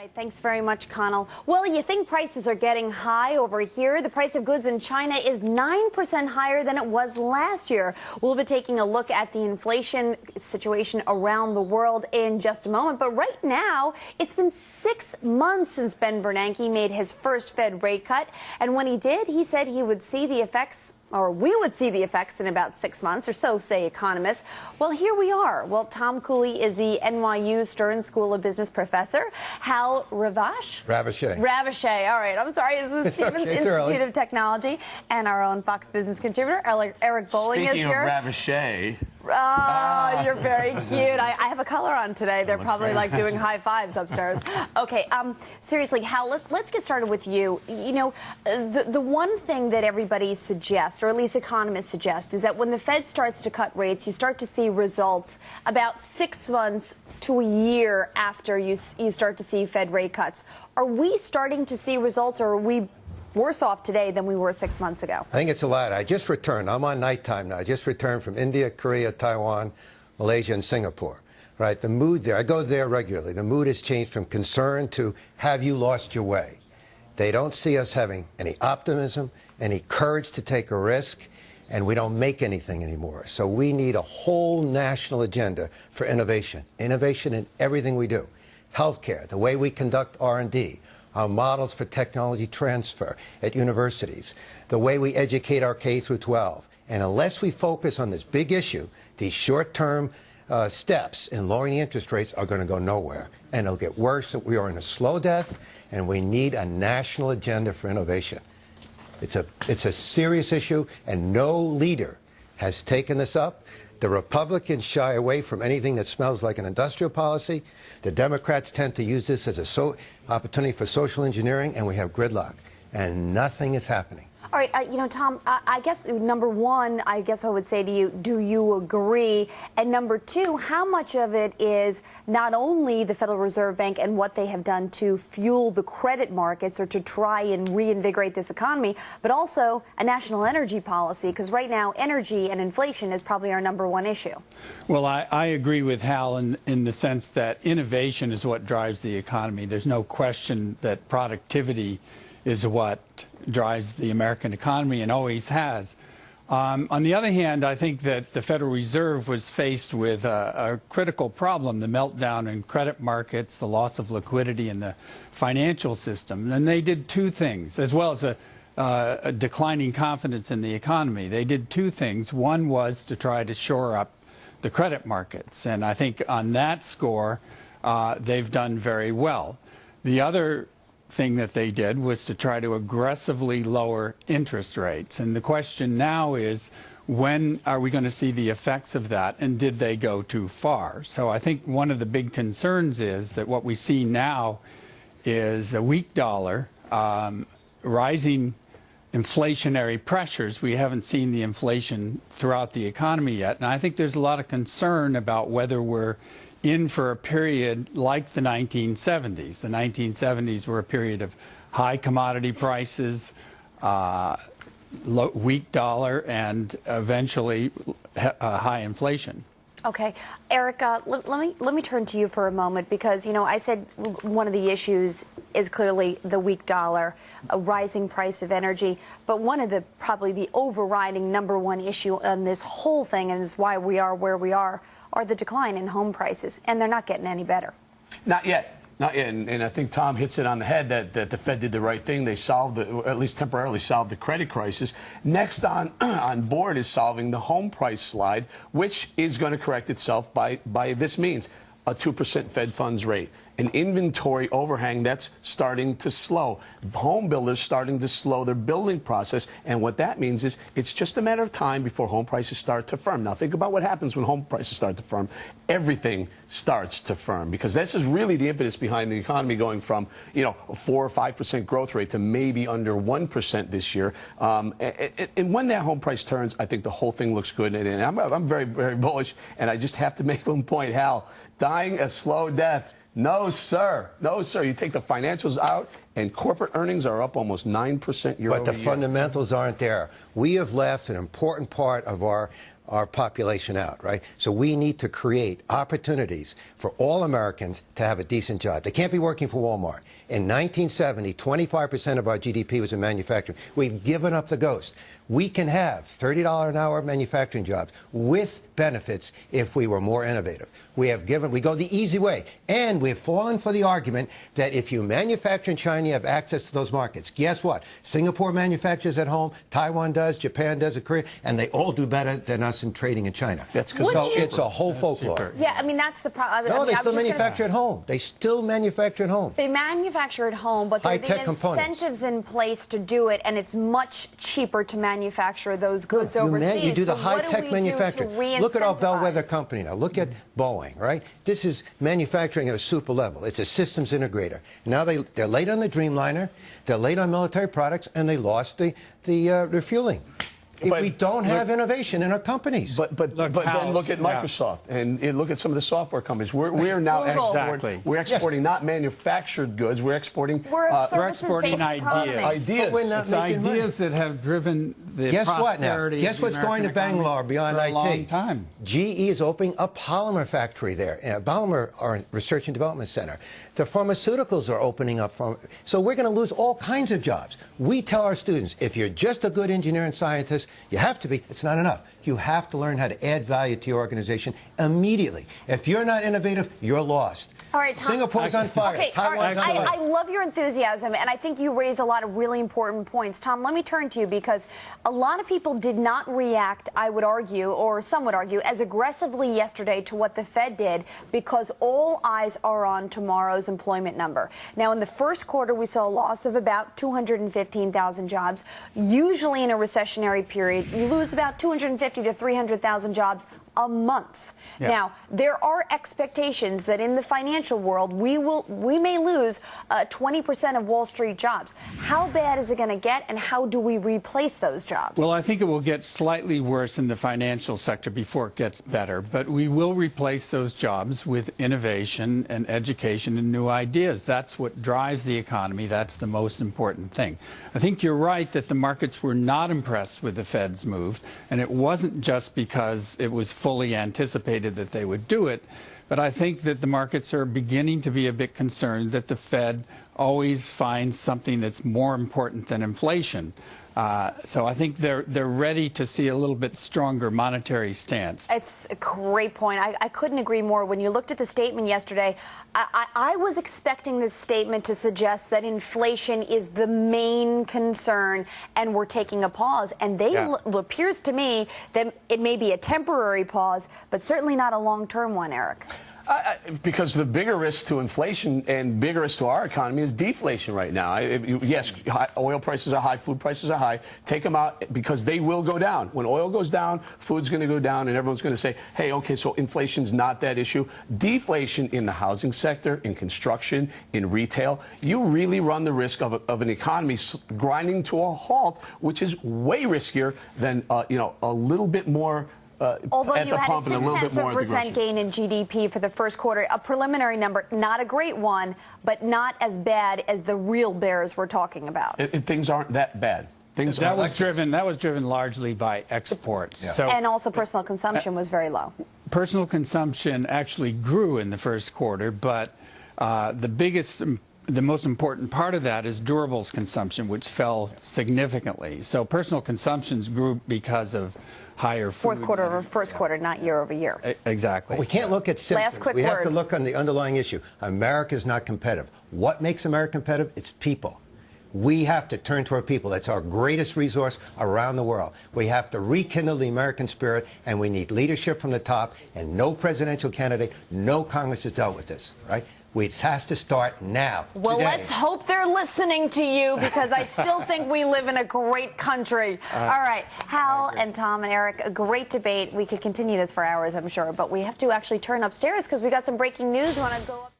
right, thanks very much, Connell. Well, you think prices are getting high over here. The price of goods in China is 9% higher than it was last year. We'll be taking a look at the inflation situation around the world in just a moment. But right now, it's been six months since Ben Bernanke made his first Fed rate cut. And when he did, he said he would see the effects or we would see the effects in about six months, or so say economists. Well, here we are. Well, Tom Cooley is the NYU Stern School of Business professor. Hal Ravache? Raveché. Raveché. All right. I'm sorry. This is Stevens okay, Institute of Technology and our own Fox Business contributor, Eric Bolling Speaking is here. Speaking of Raveché, Oh, you're very cute. I, I, have a color on today. They're probably like doing high fives upstairs. Okay, um, seriously, Hal, let's, let's get started with you. You know, uh, the, the one thing that everybody suggests, or at least economists suggest, is that when the Fed starts to cut rates, you start to see results about six months to a year after you, you start to see Fed rate cuts. Are we starting to see results, or are we worse off today than we were six months ago? I think it's a lot. I just returned. I'm on nighttime now. I just returned from India, Korea, Taiwan, Malaysia, and Singapore. Right, the mood there, I go there regularly. The mood has changed from concern to have you lost your way? They don't see us having any optimism, any courage to take a risk, and we don't make anything anymore. So we need a whole national agenda for innovation. Innovation in everything we do. Healthcare, the way we conduct R&D, our models for technology transfer at universities, the way we educate our K through 12. And unless we focus on this big issue, these short-term uh, steps in lowering the interest rates are going to go nowhere. And it'll get worse. We are in a slow death, and we need a national agenda for innovation. It's a, it's a serious issue, and no leader has taken this up. The Republicans shy away from anything that smells like an industrial policy. The Democrats tend to use this as a so opportunity for social engineering, and we have gridlock. And nothing is happening. All right, uh, you know, Tom, I, I, guess number one, I guess I would say to you, do you agree? And number two, how much of it is not only the Federal Reserve Bank and what they have done to fuel the credit markets or to try and reinvigorate this economy, but also a national energy policy? Because right now, energy and inflation is probably our number one issue. Well, I, I agree with Hal in, in the sense that innovation is what drives the economy. There's no question that productivity is what drives the American economy and always has. Um, on the other hand, I think that the Federal Reserve was faced with a, a, critical problem, the meltdown in credit markets, the loss of liquidity in the financial system. And they did two things, as well as a, uh, a declining confidence in the economy. They did two things. One was to try to shore up the credit markets. And I think on that score, uh, they've done very well. The other thing that they did was to try to aggressively lower interest rates. And the question now is, when are we going to see the effects of that and did they go too far? So I think one of the big concerns is that what we see now is a weak dollar, um, rising inflationary pressures. We haven't seen the inflation throughout the economy yet. And I think there's a lot of concern about whether we're in for a period like the 1970s. The 1970s were a period of high commodity prices, uh, low, weak dollar, and eventually uh, high inflation. Okay, Erica, let, let, me let me turn to you for a moment because you know I said one of the issues is clearly the weak dollar, a rising price of energy, but one of the probably the overriding number one issue on this whole thing and is why we are where we are are the decline in home prices, and they're not getting any better. Not yet. Not yet. And, and I think Tom hits it on the head that, that the Fed did the right thing. They solved, the, at least temporarily solved the credit crisis. Next on, on board is solving the home price slide, which is going to correct itself by, by this means a 2% Fed funds rate an inventory overhang that's starting to slow. Home builders starting to slow their building process. And what that means is it's just a matter of time before home prices start to firm. Now, think about what happens when home prices start to firm. Everything starts to firm because this is really the impetus behind the economy going from, you know, a 4 or 5% growth rate to maybe under 1% this year. Um, and, and, when that home price turns, I think the whole thing looks good. And, and I'm, I'm very, very bullish. And I just have to make one point, Hal, dying a slow death no, sir. No, sir. You take the financials out, and corporate earnings are up almost 9% year but the fundamentals aren't there. We have left an important part of our our population out, right? So we need to create opportunities for all Americans to have a decent job. They can't be working for Walmart. In 1970, 25% of our GDP was in manufacturing. We've given up the ghost. We can have $30 an hour manufacturing jobs with benefits if we were more innovative. We have given, we go the easy way. And we've fallen for the argument that if you manufacture in China, you have access to those markets. Guess what? Singapore manufactures at home, Taiwan does, Japan does, Korea, and they all do better than us in trading in China. That's 'cause so it's a whole folklore. cheaper. Yeah, I mean that's the problem. No, I mean, they still was gonna- manufacture at home. They still manufacture at home. They manufacture at home, but there are the High-tech components. incentives in place to do it, and it's much cheaper to manufacture those goods you, overseas. man- you do the so what do high-tech we manufacturing. Do to Look at our bellwether re-incentivize? company now. Look at Boeing, right? This is manufacturing at a super level. It's a systems integrator. Now they they're late on the Dreamliner, they're late on military products, and they lost the the uh, refueling. If But we don't look- have innovation in our companies. But but Look, but how- then look at yeah. Microsoft and, and look at some of the software companies. We're we're now Google. exporting. Exactly. We're exporting not manufactured goods. We're exporting We're uh, we're exporting ideas. ideas. But we're not It's making money. ideas that have driven the Guess what now? Guess what's going to Bangalore beyond for a IT? long time. GE is opening a polymer factory there, a polymer research and development center. The pharmaceuticals are opening up. So we're going to lose all kinds of jobs. We tell our students, if you're just a good engineer and scientist, you have to be. It's not enough. You have to learn how to add value to your organization immediately. If you're not innovative, you're lost. All right, Tom. Singapore's on fire. Okay, all right. Taiwan's on I, fire. I love your enthusiasm, and I think you raise a lot of really important points. Tom, let me turn to you because a lot of people did not react, I would argue, or some would argue, as aggressively yesterday to what the Fed did because all eyes are on tomorrow's employment number. Now, in the first quarter, we saw a loss of about 215,000 jobs. Usually in a recessionary period, you lose about 250 to 300,000 jobs a month. Yeah. Now, there are expectations that in the financial world we will we may lose uh, 20% of Wall Street jobs. How bad is it going to get, and how do we replace those jobs? Well, I think it will get slightly worse in the financial sector before it gets better, but we will replace those jobs with innovation and education and new ideas. That's what drives the economy. That's the most important thing. I think you're right that the markets were not impressed with the Fed's moves, and it wasn't just because it was fully anticipated that they would do it. But I think that the markets are beginning to be a bit concerned that the Fed always finds something that's more important than inflation. Uh, so I think they're they're ready to see a little bit stronger monetary stance. It's a great point. I, I couldn't agree more. When you looked at the statement yesterday, I, I, I was expecting this statement to suggest that inflation is the main concern and we're taking a pause. And they Yeah. l- appears to me that it may be a temporary pause, but certainly not a long-term one, Eric. I, because the bigger risk to inflation and bigger risk to our economy is deflation right now. I, yes, high, oil prices are high, food prices are high. Take them out because they will go down. When oil goes down, food's going to go down, and everyone's going to say, "Hey, okay, so inflation's not that issue." Deflation in the housing sector, in construction, in retail, you really run the risk of, a, of an economy grinding to a halt, which is way riskier than uh, you know a little bit more. Uh, Although at you the had a pump and a six little bit tenths of more a at the percent grocery. gain in GDP for the first quarter, a preliminary number, not a great one, but not as bad as the real bears we're talking about. It- it- things aren't that bad. Things That are was driven that was driven largely by exports. So and also personal consumption was very low. personal consumption actually grew in the first quarter, but uh, the biggest, the most important part of that is durables consumption, which fell significantly. So personal consumptions grew because of higher food. Fourth quarter over first quarter, not year over year. E- Exactly. We can't look at symptoms. quick we have to look on the underlying issue. America is not competitive. What makes America competitive? It's people. We have to turn to our people. That's our greatest resource around the world. We have to rekindle the American spirit, and we need leadership from the top. And no presidential candidate, no Congress has dealt with this, right? It has to start now. Well, today. let's hope they're listening to you because I still think we live in a great country. Uh, All right, Hal and Tom and Eric, a great debate. We could continue this for hours, I'm sure, but we have to actually turn upstairs because we got some breaking news. Want to go up?